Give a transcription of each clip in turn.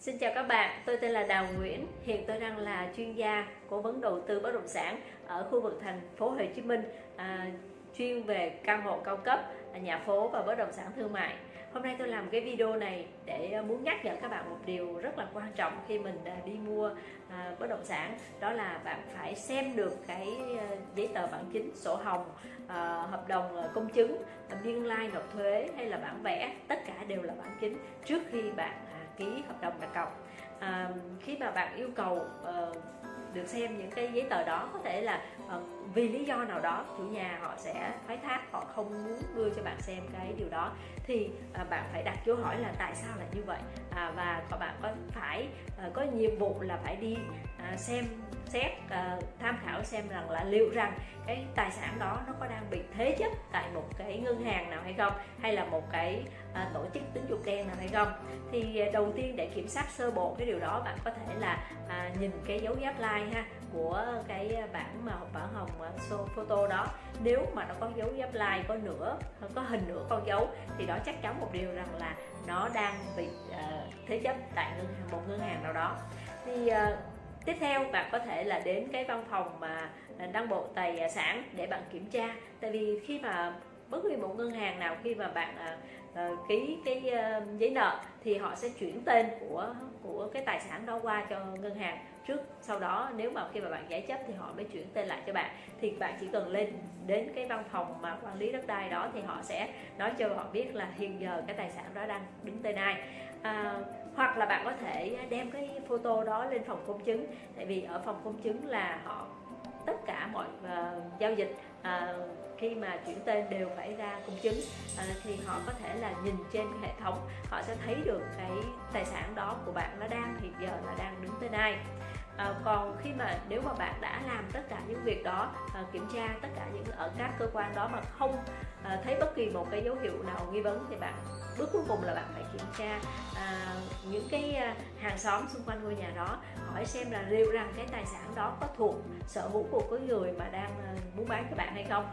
Xin chào các bạn, tôi tên là Đào Nguyễn. Hiện tôi đang là chuyên gia cố vấn đầu tư bất động sản ở khu vực thành phố Hồ Chí Minh, à, chuyên về căn hộ cao cấp, à, nhà phố và bất động sản thương mại. Hôm nay tôi làm cái video này để à, muốn nhắc nhở các bạn một điều rất là quan trọng khi mình à, đi mua à, bất động sản đó là bạn phải xem được cái giấy tờ bản chính, sổ hồng, hợp đồng công chứng, biên lai like, nộp thuế hay là bản vẽ, tất cả đều là bản chính trước khi bạn ký hợp đồng đặt cọc. À, khi mà bạn yêu cầu uh, được xem những cái giấy tờ đó có thể là uh, vì lý do nào đó chủ nhà họ sẽ thoái thác họ không muốn đưa cho bạn xem cái điều đó. Thì à, bạn phải đặt câu hỏi là tại sao lại như vậy? À, và các bạn có phải à, có nhiệm vụ là phải đi à, xem xét uh, tham khảo xem rằng là liệu rằng cái tài sản đó nó có đang bị thế chấp tại một cái ngân hàng nào hay không? Hay là một cái uh, tổ chức tín dụng đen nào hay không? Thì uh, đầu tiên để kiểm soát sơ bộ cái điều đó bạn có thể là uh, nhìn cái dấu giáp like ha của cái bản mà bản hồng à, photo đó. Nếu mà nó có dấu giáp like có nửa có hình nửa con dấu thì đó chắc chắn một điều rằng là nó đang bị uh, thế chấp tại ngân hàng một ngân hàng nào đó. Thì uh, tiếp theo bạn có thể là đến cái văn phòng mà đăng bộ tài sản để bạn kiểm tra. Tại vì khi mà bất kỳ một ngân hàng nào khi mà bạn uh, ký cái uh, giấy nợ thì họ sẽ chuyển tên của của cái tài sản đó qua cho ngân hàng trước. Sau đó nếu mà khi mà bạn giải chấp thì họ mới chuyển tên lại cho bạn. Thì bạn chỉ cần lên đến cái văn phòng mà quản lý đất đai đó thì họ sẽ nói cho họ biết là hiện giờ cái tài sản đó đang đứng tên ai. À, hoặc là bạn có thể đem cái photo đó lên phòng công chứng. Tại vì ở phòng công chứng là họ tất cả mọi uh, giao dịch uh, khi mà chuyển tên đều phải ra công chứng à, thì họ có thể là nhìn trên hệ thống họ sẽ thấy được cái tài sản đó của bạn nó đang hiện giờ là đang đứng tên ai. À, còn khi mà nếu mà bạn đã làm tất cả những việc đó à, kiểm tra tất cả những ở các cơ quan đó mà không à, thấy bất kỳ một cái dấu hiệu nào nghi vấn thì bạn bước cuối cùng là bạn phải kiểm tra à, những cái à, hàng xóm xung quanh ngôi nhà đó hỏi xem là liệu rằng cái tài sản đó có thuộc sở hữu của cái người mà đang à, muốn bán cho bạn hay không?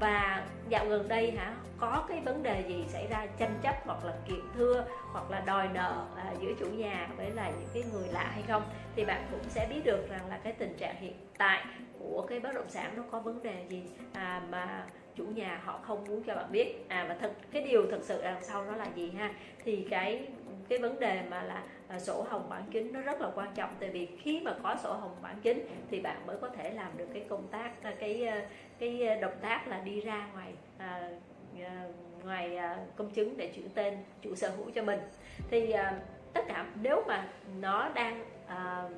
Và dạo gần đây hả có cái vấn đề gì xảy ra tranh chấp hoặc là kiện thưa hoặc là đòi nợ à, giữa chủ nhà với là những cái người lạ hay không? Thì bạn cũng sẽ biết được rằng là cái tình trạng hiện tại của cái bất động sản nó có vấn đề gì à, mà chủ nhà họ không muốn cho bạn biết. À và thật cái điều thật sự đằng sau nó là gì ha? Thì cái cái vấn đề mà là à, sổ hồng bản chính nó rất là quan trọng. Tại vì khi mà có sổ hồng bản chính thì bạn mới có thể làm được cái công tác à, cái à, cái à, động tác là đi ra ngoài à, ngoài công chứng để chuyển tên chủ sở hữu cho mình. Thì à, tất cả nếu mà nó đang à,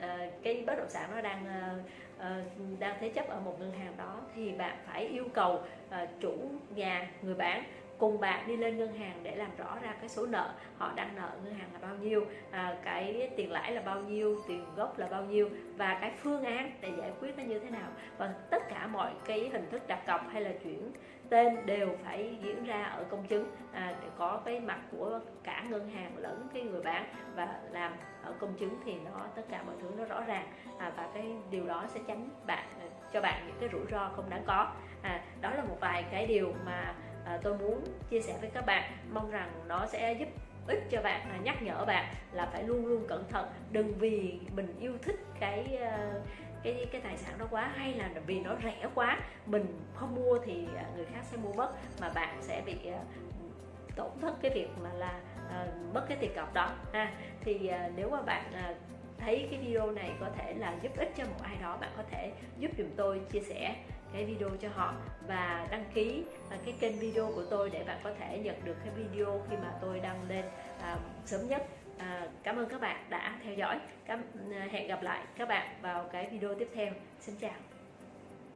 Ờ, cái bất động sản nó đang ờ, ờ, đang thế chấp ở một ngân hàng đó thì bạn phải yêu cầu chủ nhà người bán cùng bạn đi lên ngân hàng để làm rõ ra cái số nợ họ đang nợ ngân hàng là bao nhiêu à, cái tiền lãi là bao nhiêu tiền gốc là bao nhiêu và cái phương án để giải quyết nó như thế nào. Và tất cả mọi cái hình thức đặt cọc hay là chuyển tên đều phải diễn ra ở công chứng à, để có cái mặt của cả ngân hàng lẫn cái người bán và làm ở công chứng thì nó tất cả mọi thứ nó rõ ràng. À, và cái điều đó sẽ tránh bạn à, cho bạn những cái rủi ro không đáng có. À, đó là một vài cái điều mà à, tôi muốn chia sẻ với các bạn. Mong rằng nó sẽ giúp ích cho bạn à, nhắc nhở bạn là phải luôn luôn cẩn thận. Đừng vì mình yêu thích cái uh, cái cái tài sản đó quá hay là vì nó rẻ quá mình không mua thì à, người khác sẽ mua mất mà bạn sẽ bị à, tổn thất cái việc mà là uh, mất cái tiền cọc đó ha. Thì uh, nếu mà bạn uh, thấy cái video này có thể là giúp ích cho một ai đó bạn có thể giúp dùm tôi chia sẻ cái video cho họ và đăng ký cái kênh video của tôi để bạn có thể nhận được cái video khi mà tôi đăng lên à, sớm nhất à, cảm ơn các bạn đã theo dõi. Cảm, à, hẹn gặp lại các bạn vào cái video tiếp theo. Xin chào.